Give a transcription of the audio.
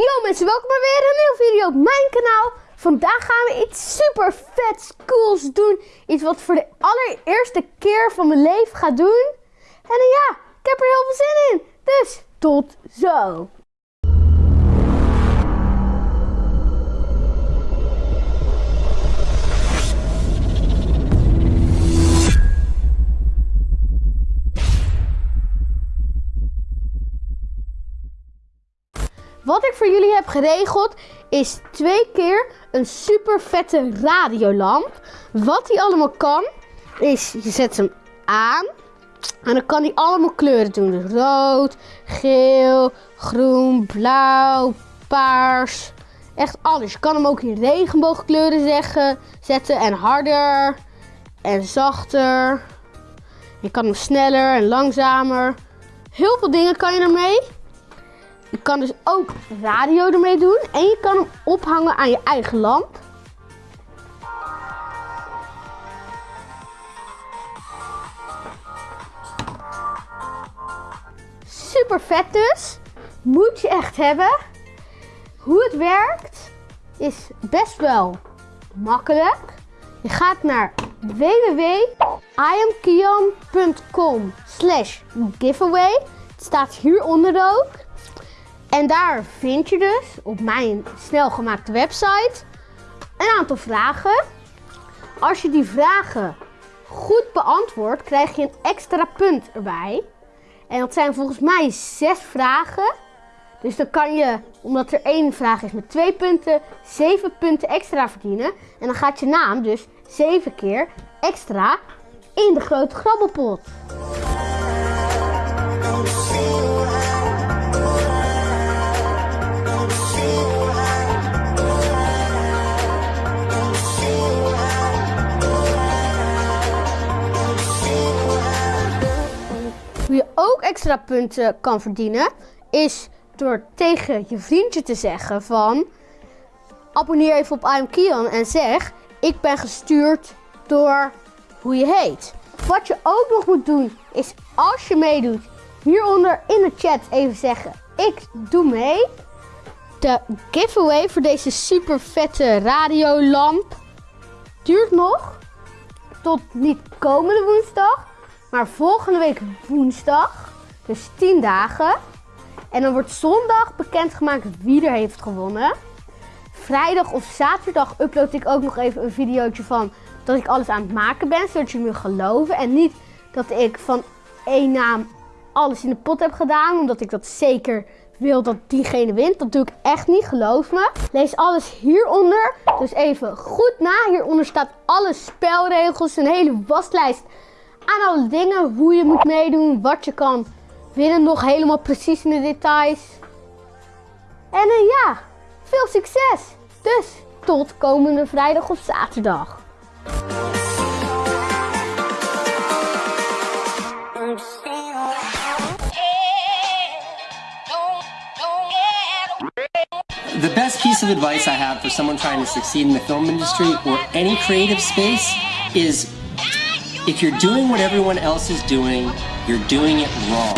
Yo mensen, welkom bij weer een nieuwe video op mijn kanaal. Vandaag gaan we iets super vet cools doen. Iets wat voor de allereerste keer van mijn leven ga doen. En ja, ik heb er heel veel zin in. Dus tot zo. Wat ik voor jullie heb geregeld is twee keer een super vette radiolamp. Wat die allemaal kan is, je zet hem aan en dan kan hij allemaal kleuren doen. Dus rood, geel, groen, blauw, paars. Echt alles. Je kan hem ook in regenboogkleuren zeggen, zetten en harder en zachter. Je kan hem sneller en langzamer. Heel veel dingen kan je ermee. Je kan dus ook radio ermee doen. En je kan hem ophangen aan je eigen lamp. Super vet dus. Moet je echt hebben. Hoe het werkt is best wel makkelijk. Je gaat naar www.iamkian.com slash giveaway. Het staat hieronder ook. En daar vind je dus op mijn snelgemaakte website een aantal vragen. Als je die vragen goed beantwoordt, krijg je een extra punt erbij. En dat zijn volgens mij zes vragen. Dus dan kan je, omdat er één vraag is met twee punten, zeven punten extra verdienen. En dan gaat je naam dus zeven keer extra in de grote grabbelpot. Hoe je ook extra punten kan verdienen, is door tegen je vriendje te zeggen van... Abonneer even op I'm Kian en zeg, ik ben gestuurd door hoe je heet. Wat je ook nog moet doen, is als je meedoet, hieronder in de chat even zeggen, ik doe mee. De giveaway voor deze super vette radiolamp duurt nog tot niet komende woensdag, maar volgende week woensdag, dus 10 dagen. En dan wordt zondag bekendgemaakt wie er heeft gewonnen. Vrijdag of zaterdag upload ik ook nog even een videootje van dat ik alles aan het maken ben, zodat je me geloven. En niet dat ik van één naam alles in de pot heb gedaan, omdat ik dat zeker wil dat diegene wint. Dat doe ik echt niet, geloof me. Lees alles hieronder. Dus even goed na. Hieronder staat alle spelregels, een hele waslijst aan alle dingen. Hoe je moet meedoen, wat je kan winnen. Nog helemaal precies in de details. En uh, ja, veel succes. Dus tot komende vrijdag of zaterdag. The best piece of advice I have for someone trying to succeed in the film industry or any creative space is if you're doing what everyone else is doing, you're doing it wrong.